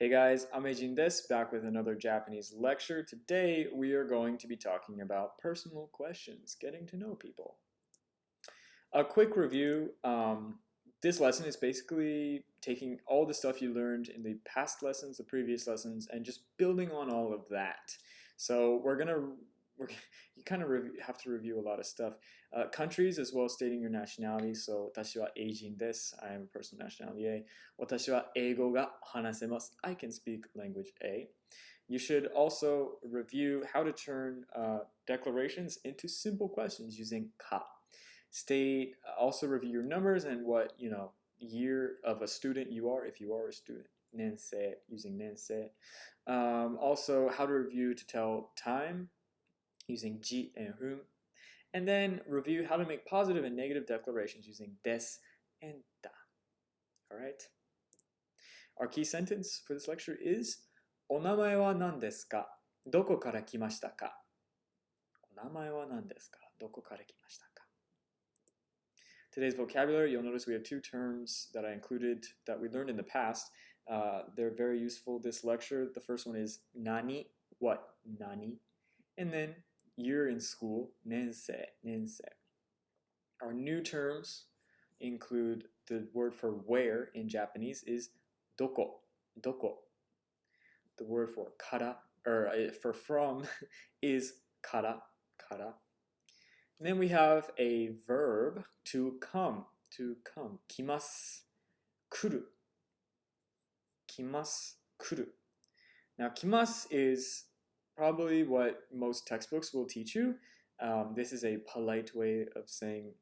Hey guys, I'm Eijin des, back with another Japanese lecture. Today we are going to be talking about personal questions, getting to know people. A quick review, um, this lesson is basically taking all the stuff you learned in the past lessons, the previous lessons, and just building on all of that. So we're to we're, kind of have to review a lot of stuff. Uh, countries as well as stating your nationality. So, 私は英人です。I am a personal nationality A. 私は英語が話せます。I can speak language A. You should also review how to turn uh, declarations into simple questions using ka. State, also review your numbers and what, you know, year of a student you are if you are a student. Nensei, using nensei. Um, also, how to review to tell time using ji and hum, and then review how to make positive and negative declarations using des and da. All right. Our key sentence for this lecture is お名前は何ですかどこから来ましたかお名前は何ですかどこから来ましたか Today's vocabulary, you'll notice we have two terms that I included that we learned in the past. Uh, they're very useful this lecture. The first one is nani, what, nani. And then year in school, nensei, nensei. Our new terms include the word for where in Japanese is doko, doko. The word for kara, or uh, for from, is kara, kara. Then we have a verb to come, to come, kimasu, kuru, kimasu, kuru. Now, kimasu is probably what most textbooks will teach you. Um, this is a polite way of saying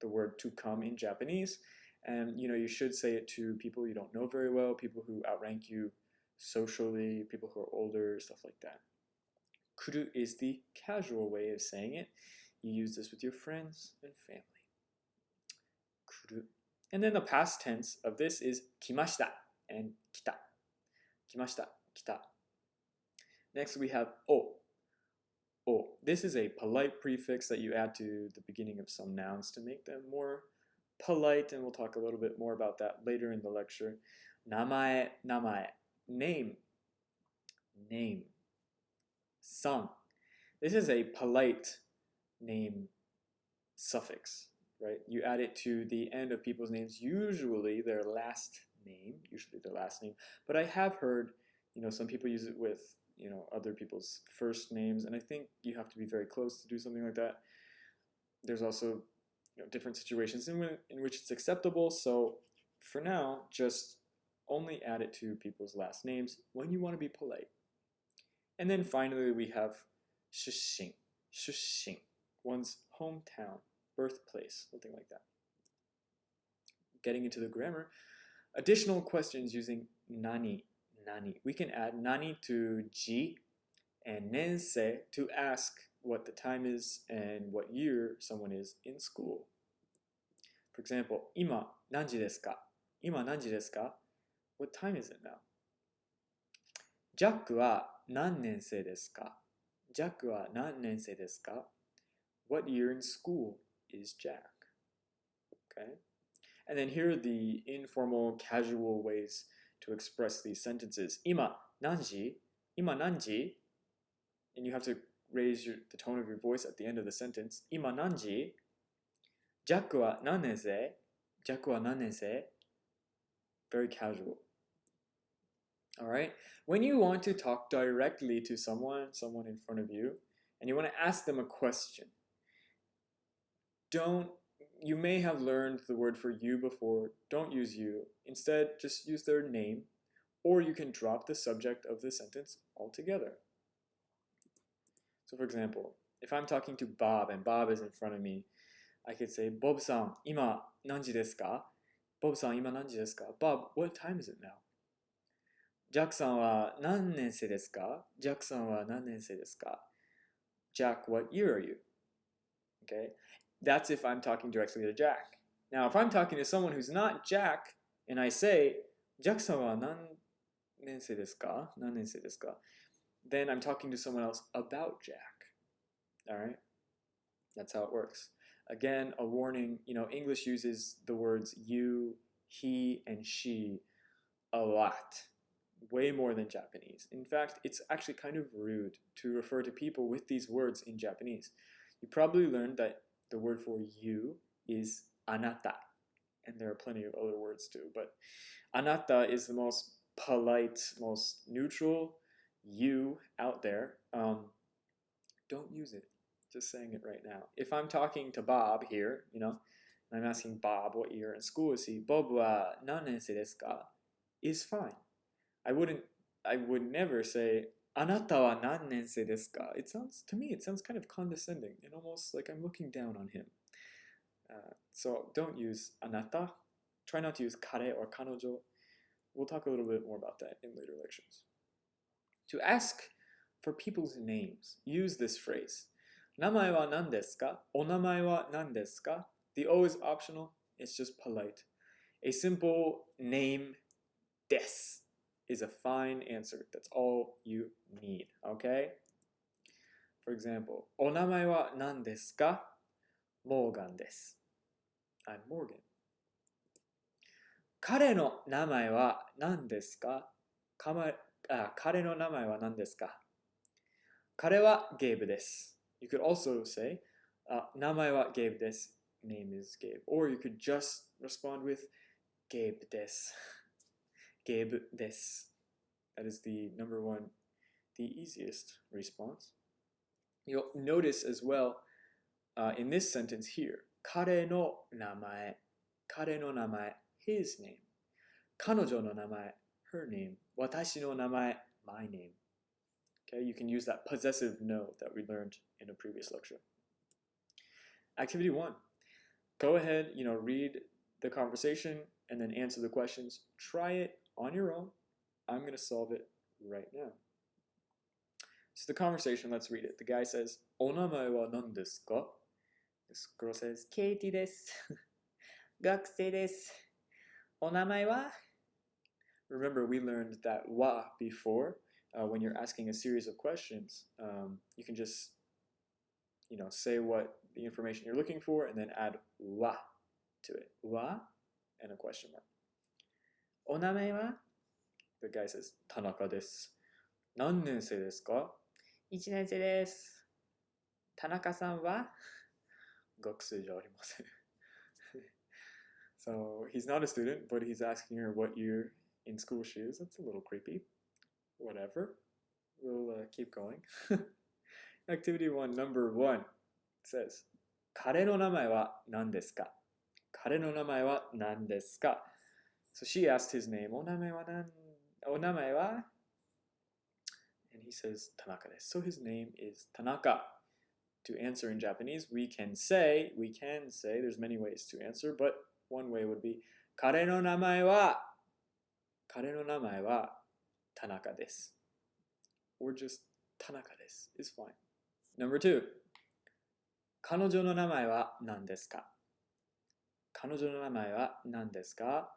the word to come in Japanese. And you know, you should say it to people you don't know very well, people who outrank you socially, people who are older, stuff like that. Kuru is the casual way of saying it. You use this with your friends and family. Kuru. And then the past tense of this is kimashita and kita. Kimashita, kita. Next we have o. O. This is a polite prefix that you add to the beginning of some nouns to make them more polite, and we'll talk a little bit more about that later in the lecture. Namae, namae, name, name. San. This is a polite name suffix, right? You add it to the end of people's names, usually their last name, usually their last name. But I have heard, you know, some people use it with you know other people's first names, and I think you have to be very close to do something like that. There's also you know, different situations in, in which it's acceptable. So for now, just only add it to people's last names when you want to be polite. And then finally, we have shushin, shushin, one's hometown, birthplace, something like that. Getting into the grammar, additional questions using nani nani. We can add nani to ji and nensei to ask what the time is and what year someone is in school. For example, ima nanji desu ka? Ima nanji desu ka? What time is it now? Jack wa nan nensei desu ka? Jack wa nan nensei desu ka? What year in school is Jack? Okay. And then here are the informal, casual ways to express these sentences. Ima nanji, ima nanji, and you have to raise your, the tone of your voice at the end of the sentence. Ima nanji, Jack wa wa nanense. Very casual. All right. When you want to talk directly to someone, someone in front of you, and you want to ask them a question, don't you may have learned the word for you before. Don't use you. Instead, just use their name, or you can drop the subject of the sentence altogether. So for example, if I'm talking to Bob and Bob is in front of me, I could say, Bob-san, ima nanji desu ka? Bob-san, ima nanji desu ka? Bob, what time is it now? Jack-san wa nan nensei desu ka? Jack-san wa nan nensei desu ka? Jack, what year are you? Okay, that's if I'm talking directly to Jack. Now, if I'm talking to someone who's not Jack, and I say, Jack-san? Then I'm talking to someone else about Jack. All right? That's how it works. Again, a warning, you know, English uses the words you, he, and she a lot. way more than Japanese. In fact, it's actually kind of rude to refer to people with these words in Japanese. You probably learned that the word for you is anata, and there are plenty of other words too, but anata is the most polite, most neutral you out there. Um, don't use it. Just saying it right now. If I'm talking to Bob here, you know, I'm asking Bob what year in school is he, Bob wa nanensei desu ka? Is fine. I wouldn't, I would never say, Anata wa ka? It sounds, to me, it sounds kind of condescending and almost like I'm looking down on him. Uh, so don't use anata. Try not to use kare or kanojo. We'll talk a little bit more about that in later lectures. To ask for people's names, use this phrase. Namae wa nan wa nan? The O is optional, it's just polite. A simple name, des, is a fine answer. That's all you need, okay? For example, お名前は何ですか Morgan です。I'm Morgan. 彼の名前は何ですかかまあ彼の名前は何ですか彼は Gabe です。You could also say, あ名前は Gabe です。Name is Gabe. Or you could just respond with Gabe です。gebe des. That is the number one, the easiest response. You'll notice as well uh, in this sentence here, kare no namae, kare no namae, his name. Kanojo no namae, her name. Watashi no namae, my name. Okay, you can use that possessive no that we learned in a previous lecture. Activity one, go ahead, you know, read the conversation and then answer the questions. Try it on your own. I'm going to solve it right now. So the conversation, let's read it. The guy says, Onamae wa nan desu? This girl says, Katie desu. Gakusei wa? Remember, we learned that wa before. Uh, when you're asking a series of questions, um, you can just, you know, say what the information you're looking for and then add wa to it. Wa and a question mark. お名前は The guy says, 田中です。何年生ですか ?1 年生です。田中さんは学生じゃありません。so he's not a student, but he's asking her what year in school she is. That's a little creepy. Whatever. We'll uh, keep going. Activity one, number one says, 彼の名前は何ですか彼の名前は何ですか So she asked his name, お名前は何お名前は And he says, Tanaka です。So his name is Tanaka. To answer in Japanese, we can say, we can say, there's many ways to answer, but one way would be, 彼の名前は彼の名前は田中です。Or just 田中です is fine. Number two. 彼女の名前は何ですか彼女の名前は何ですか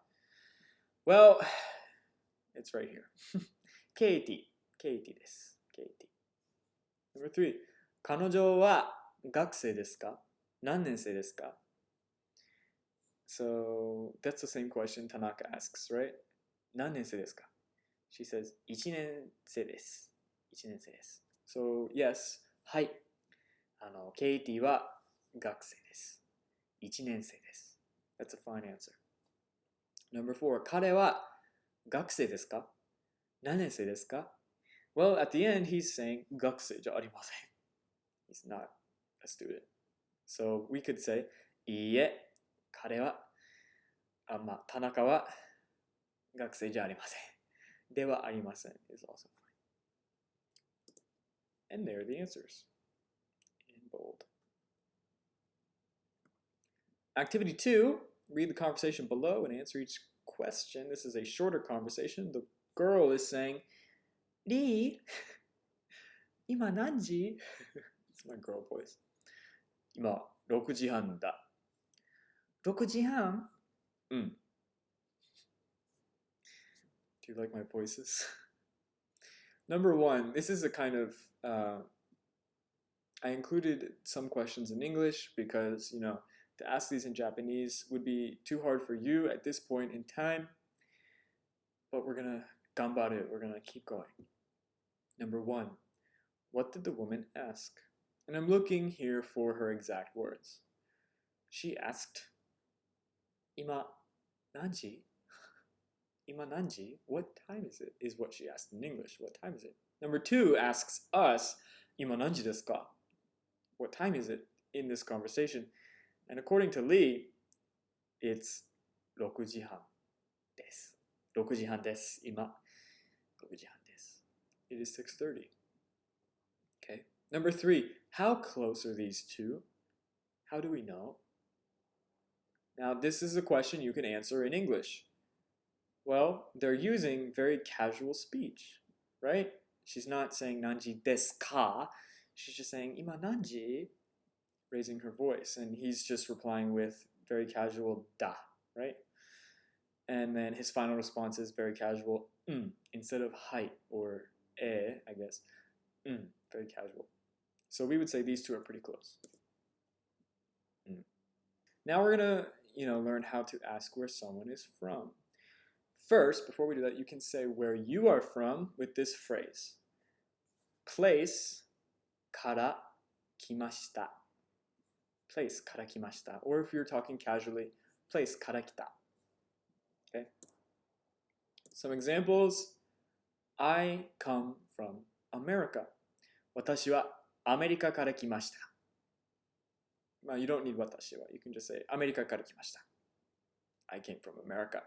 Well, it's right here. ケイティ。ケイティです。ケイティ。Number three. 彼女は学生ですか何年生ですか So that's the same question Tanaka asks, right? 何年生ですか She says 1年生です。1年生です。So yes, はい。あの、ケイティは学生です。1年生です。That's a fine answer. Number four, 彼は学生ですか何年生ですか Well, at the end, he's saying 学生じゃありません。He's not a student. So we could say いいえ、彼は、あ、まあ、田中は学生じゃありません。ではありません is also fine. And there are the answers in bold. Activity two, read the conversation below and answer each question. This is a shorter conversation. The girl is saying, Lee, 今何時 It's my girl voice. 今、6時半だ。6時半うん。Do you like my voices? Number one, this is a kind of, uh, I included some questions in English because, you know, to ask these in Japanese would be too hard for you at this point in time. But we're to Gambaru, we're gonna keep going. Number one, what did the woman ask? And I'm looking here for her exact words. She asked, Ima nanji? Ima nanji? What time is it? Is what she asked in English. What time is it? Number two asks us, Ima nanji desu ka? What time is it in this conversation? And according to Lee, it's 6時半です。6時半です。今、6時半です。It is 6.30. Okay. Number three, how close are these two? How do we know? Now, this is a question you can answer in English. Well, they're using very casual speech, right? She's not saying nanji desu ka. She's just saying ima nanji, raising her voice. And he's just replying with very casual da, right? And then his final response is very casual mm, instead of hai or eh, I guess. Mm, very casual. So we would say these two are pretty close. Mm. Now we're gonna, you know, learn how to ask where someone is from. First, before we do that, you can say where you are from with this phrase. Place kara kimashita. Place kara kimashita. Or if you're talking casually, place kara kita. Okay. Some examples. I come from America. 私はアメリカから来ました。まあ、you don't need 私は。You can just say アメリカから来ました。I came from America.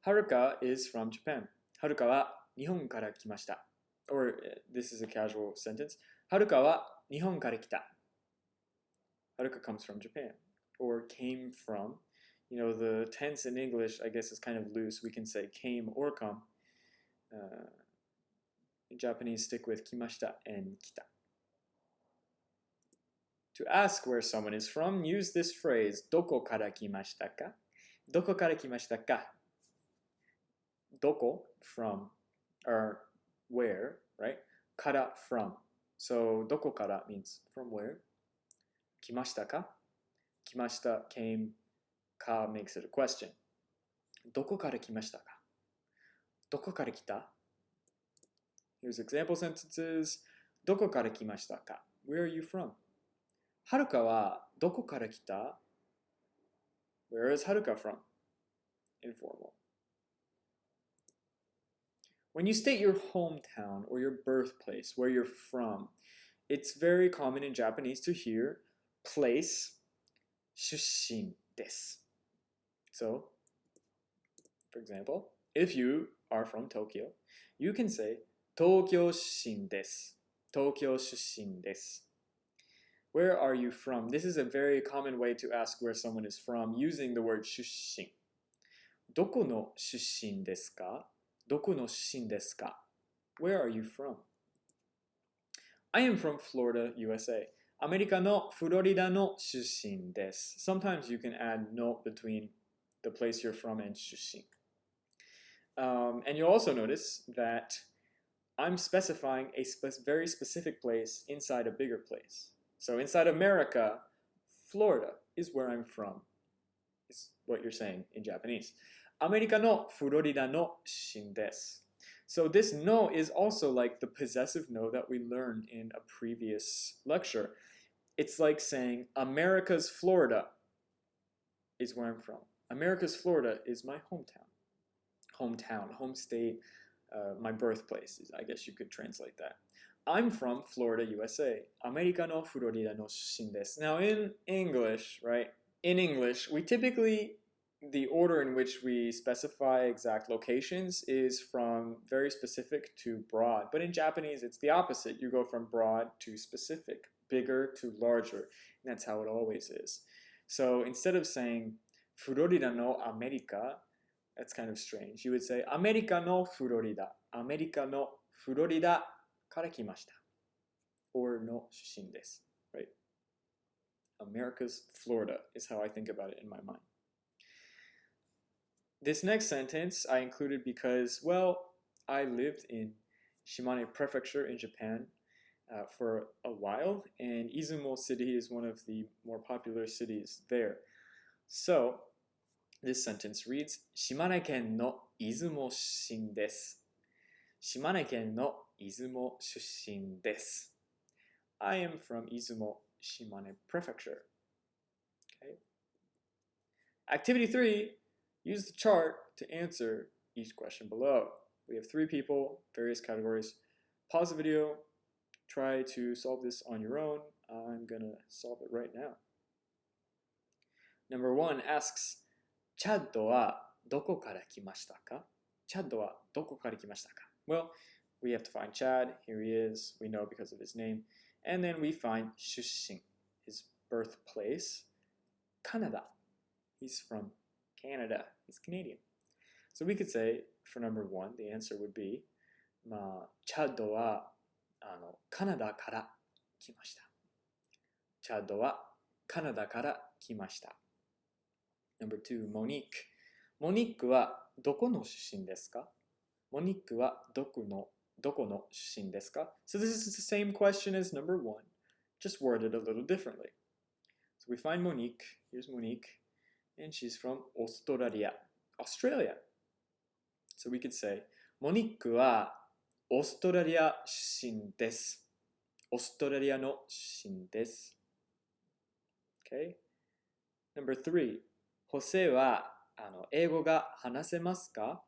はるか is from Japan. はるかは日本から来ました。Or this is a casual sentence. はるかは日本から来た。Haruka comes from Japan or came from. You know, the tense in English, I guess, is kind of loose. We can say came or come. Uh, Japanese, stick with kimashita and kita. To ask where someone is from, use this phrase, doko kara kimashita ka? Doko kara kimashita ka? Doko, from, or where, right? Kara, from. So, doko kara means from where Kimashita ka? Kimashita came, ka makes it a question. Doko kara kimashita ka? Doko kara kita? Here's example sentences. Doko kara kimashita ka? Where are you from? はるかはどこから来た Where is Haruka from? Informal. When you state your hometown or your birthplace, where you're from, it's very common in Japanese to hear place 出身です. So, for example, if you are from Tokyo, you can say 東京出身です。東京出身です。where are you from? This is a very common way to ask where someone is from using the word 出身。どこの出身ですかどこの出身ですか Where are you from? I am from Florida, USA. アメリカのフロリダの出身です。Sometimes you can add no between the place you're from and 出身. Um, and you'll also notice that I'm specifying a spe very specific place inside a bigger place. So inside America, Florida is where I'm from, is what you're saying in Japanese. America no Florida no shin desu. So this no is also like the possessive no that we learned in a previous lecture. It's like saying America's Florida is where I'm from. America's Florida is my hometown. Hometown, home state, uh, my birthplace, is, I guess you could translate that. I'm from Florida, USA. Americano Florida no shindes. Now in English, right? In English, we typically the order in which we specify exact locations is from very specific to broad. But in Japanese, it's the opposite. You go from broad to specific bigger to larger. And that's how it always is. So instead of saying Florida no America, that's kind of strange. You would say America no Florida. America no Florida から来ました。or の出身です。right? America's Florida is how I think about it in my mind. This next sentence I included because, well, I lived in Shimane Prefecture in Japan uh, for a while, and Izumo City is one of the more popular cities there. So, this sentence reads, 島根県の 出雲出身です。島根県の出雲出身です。I am from Izumo, Shimane Prefecture. Okay. Activity three, use the chart to answer each question below. We have three people, various categories. Pause the video, try to solve this on your own. I'm gonna solve it right now. Number one asks, チャッドはどこから来ましたかチャッドはどこから来ましたか Well, we have to find Chad. Here he is. We know because of his name. And then we find 出身, his birthplace, Canada. He's from Canada. He's Canadian. So we could say, for number one, the answer would be, まあ、チャッドは あのカナダから来ました。チャッドはカナダから来ました。Number two, Monique. モニックはどこの出身ですかモニックはどこのどこの出身ですか So this is the same question as number one, just worded a little differently. So we find Monique. Here's Monique. And she's from Australia. Australia. So we could say, モニックはオーストラリア出身です。オーストラリアの出身です。Okay? Number three. ホセはあの英語が話せますか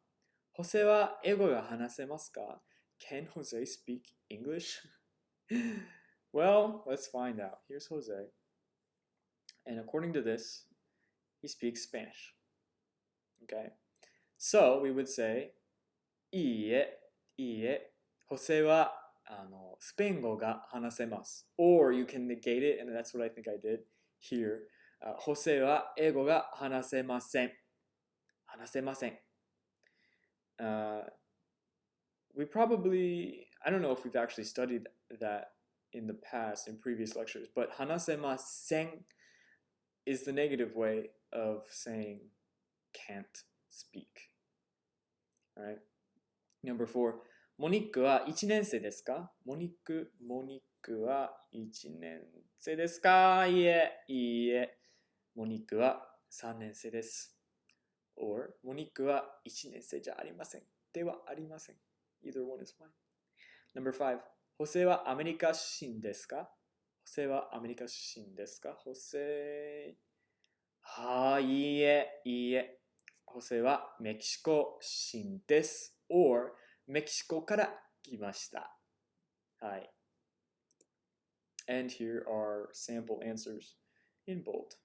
ホセは英語が話せますか Can Jose speak English? well, let's find out. Here's Jose. And according to this, he speaks Spanish. Okay? So we would say, いいえ、いいえ、ホセはあのスペイン語が話せます。Or you can negate it, and that's what I think I did here. あホセは英語が話せません。話せません。Uh, we probably, I don't know if we've actually studied that in the past, in previous lectures, but 話せません is the negative way of saying can't speak. Alright? Number four, モニックは1年生ですか？モニック、モニックは1年生ですか？いいえ、いいえ。モニックは3年生です。or モニックは1年生じゃありません。ではありません。Either one is fine. Number five, ホセはアメリカ出身ですか？ホセはアメリカ出身ですか？ホセはい、いいえ、いいえ。ホセはメキシコ出身です。or メキシコから来ました。はい。And here are sample answers in bold.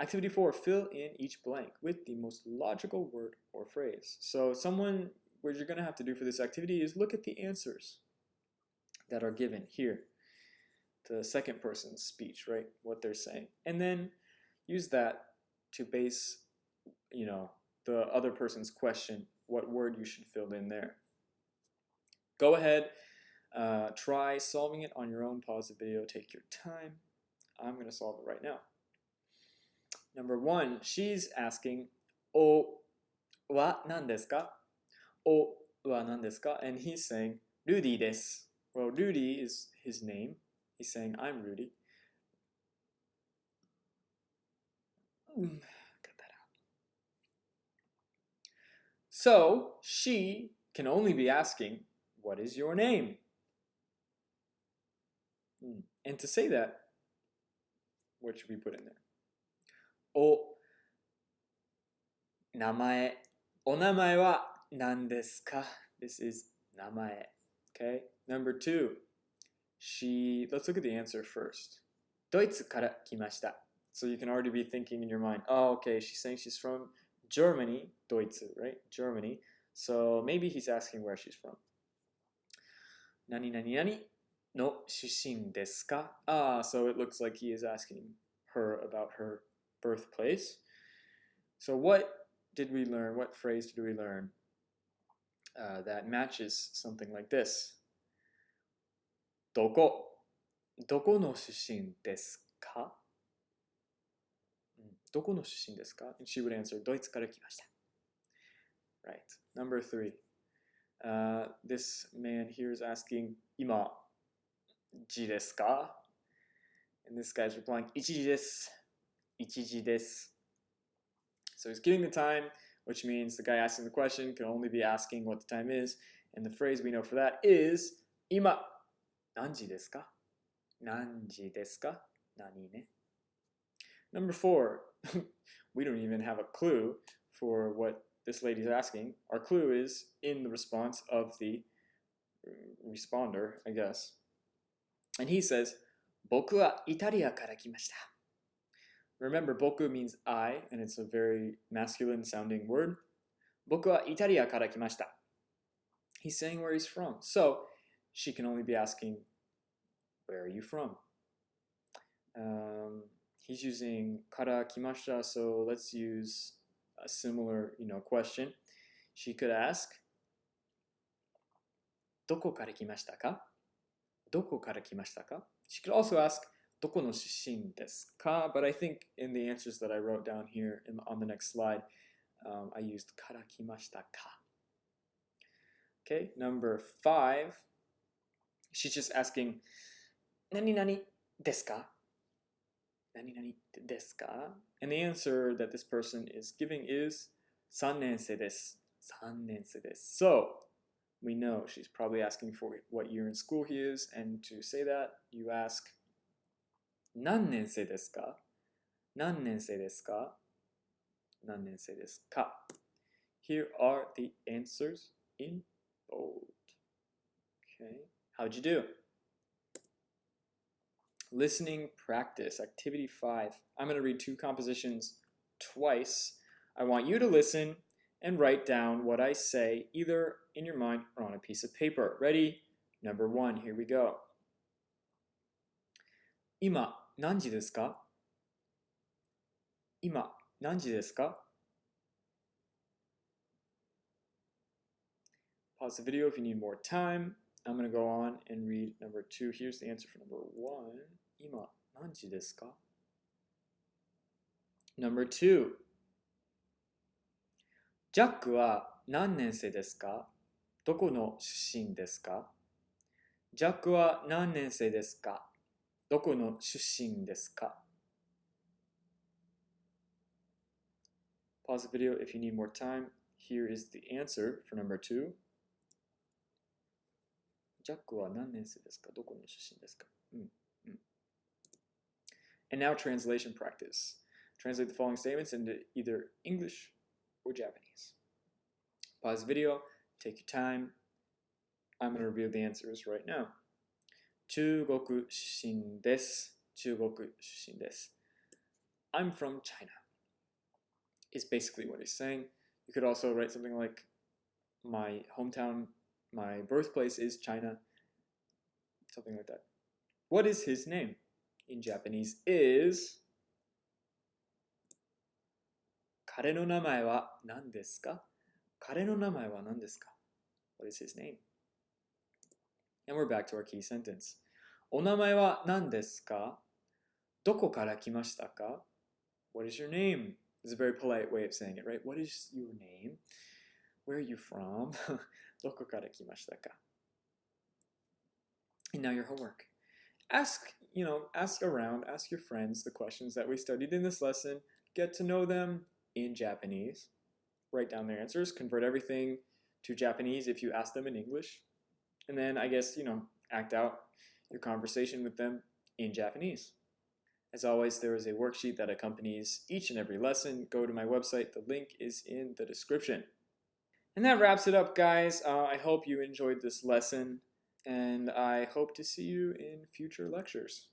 Activity 4, fill in each blank with the most logical word or phrase. So someone, what you're going to have to do for this activity is look at the answers that are given here. The second person's speech, right? What they're saying. And then use that to base, you know, the other person's question, what word you should fill in there. Go ahead, uh, try solving it on your own. Pause the video, take your time. I'm going to solve it right now. Number one, she's asking, O wa nan desu ka? O wa nan desu ka? And he's saying, Rudy desu. Well, Rudy is his name. He's saying, I'm Rudy. Mm, Cut that out. So she can only be asking, what is your name? Hmm. And to say that, what should we put in there? O namae. O namae wa nan desu ka? This is namae. Okay? Number two. She, let's look at the answer first. Doitsu kara kimashita. So you can already be thinking in your mind, oh, okay, she's saying she's from Germany, Deutsche, right? Germany. So maybe he's asking where she's from. Nani nani nani no shushin desu ka? Ah, so it looks like he is asking her about her birthplace. So what did we learn? What phrase did we learn uh, that matches something like this? Doko, doko no shushin desu ka? どこの出身ですか And she would answer, ドイツから来ました。Right. Number three. Uh, this man here is asking, 今、時ですか And this guy's replying, 一時です。一時です。 So he's giving the time, which means the guy asking the question can only be asking what the time is. And the phrase we know for that is 今何時ですか何時ですか何ね Number four, we don't even have a clue for what this lady's asking. Our clue is in the response of the responder, I guess. And he says, Boku wa Italia kara kimashita. Remember, boku means I, and it's a very masculine sounding word. Boku wa Italia kara kimashita. He's saying where he's from. So she can only be asking, where are you from? Um, he's using kara kimashita, so let's use a similar, you know, question. She could ask, どこから来ましたかどこから来ましたか She could also ask, どこの出身ですか But I think in the answers that I wrote down here in, on the next slide, um, I used から来ましたか Okay, number five, she's just asking, 何々ですか 何々ですか And the answer that this person is giving is 3年生です。3年生です。So, we know she's probably asking for what year in school he is, and to say that, you ask 何年生ですか何年生ですか何年生ですか Here are the answers in bold. Okay, how'd you do? Listening practice, activity five. I'm going to read two compositions twice. I want you to listen and write down what I say either in your mind or on a piece of paper. Ready? Number one, here we go. 今何時ですか今何時ですか Pause the video if you need more time. I'm going to go on and read number two. Here's the answer for number one. 今何時ですか Number two. ジャックは何年生ですかどこの出身ですかジャックは何年生ですかどこの出身ですか Pause the video if you need more time. Here is the answer for number two. ジャックは何年生ですかどこの出身ですかうん。うん。And now translation practice. Translate the following statements into either English or Japanese. Pause the video, take your time. I'm going to reveal the answers right now. 中国出身です。中国出身です。I'm from China is basically what he's saying. You could also write something like my hometown, my birthplace is China. Something like that. What is his name? In Japanese is 彼の名前は何ですか彼の名前は何ですか What is his name? And we're back to our key sentence. お名前は何ですかどこから来ましたか What is your name? It's a very polite way of saying it, right? What is your name? Where are you from? どこから来ましたか And now your homework. Ask, you know, ask around, ask your friends the questions that we studied in this lesson. Get to know them in Japanese. Write down their answers. Convert everything to Japanese if you ask them in English. And then I guess, you know, act out your conversation with them in Japanese. As always, there is a worksheet that accompanies each and every lesson. Go to my website. The link is in the description. And that wraps it up, guys. Uh, I hope you enjoyed this lesson, and I hope to see you in future lectures.